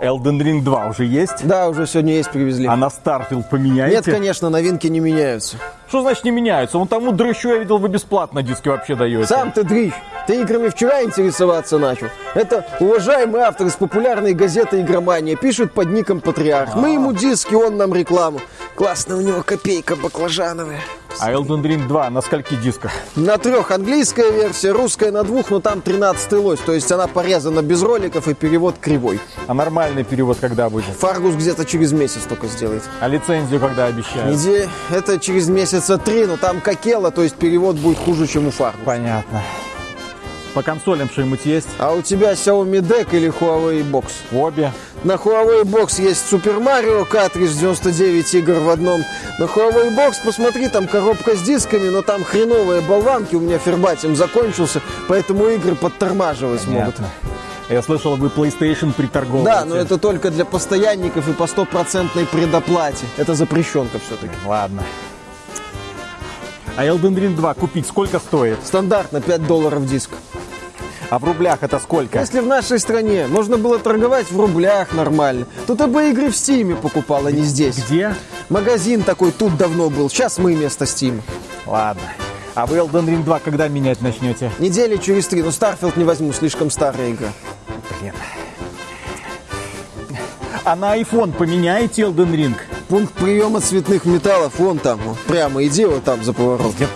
Elden Ring 2 уже есть? Да, уже сегодня есть, привезли. А на Starfield поменяете? Нет, конечно, новинки не меняются. Что значит не меняются? Вон тому дрыщу я видел, вы бесплатно диски вообще даете. Сам ты дрищ. Ты играми вчера интересоваться начал. Это уважаемый автор из популярной газеты «Игромания». Пишет под ником Патриарх. Мы ему диски, он нам рекламу. Классная у него копейка баклажановая. А Elden Ring 2 на скольки дисках? На трех английская версия, русская на двух, но там 13 лось. То есть она порезана без роликов и перевод кривой. А нормальный перевод когда будет? Фаргус где-то через месяц только сделает. А лицензию когда обещают? Неделя, это через месяца три, но там какела, то есть перевод будет хуже, чем у Фаргус. Понятно. По консолям что-нибудь есть? А у тебя Xiaomi Deck или Huawei Box? Обе. На Huawei Box есть Super Mario картридж 99 игр в одном. На Huawei Box посмотри, там коробка с дисками, но там хреновые болванки. У меня фербатим закончился, поэтому игры подтормаживать могут. Понятно. Я слышал, вы PlayStation приторговываете. Да, но это только для постоянников и по стопроцентной предоплате. Это запрещенка все-таки. Ладно. А Elden Ring 2 купить сколько стоит? Стандартно 5 долларов диск. А в рублях это сколько? Если в нашей стране можно было торговать в рублях нормально, то ты бы игры в Стиме покупал, а не здесь. Где? Магазин такой тут давно был, сейчас мы вместо Стима. Ладно. А вы Elden Ring 2 когда менять начнете? Недели через три, но Starfield не возьму, слишком старая игра. Блин. А на iPhone поменяете Elden Ring? Пункт приема цветных металлов, вон там, прямо иди вот там за поворот. Где-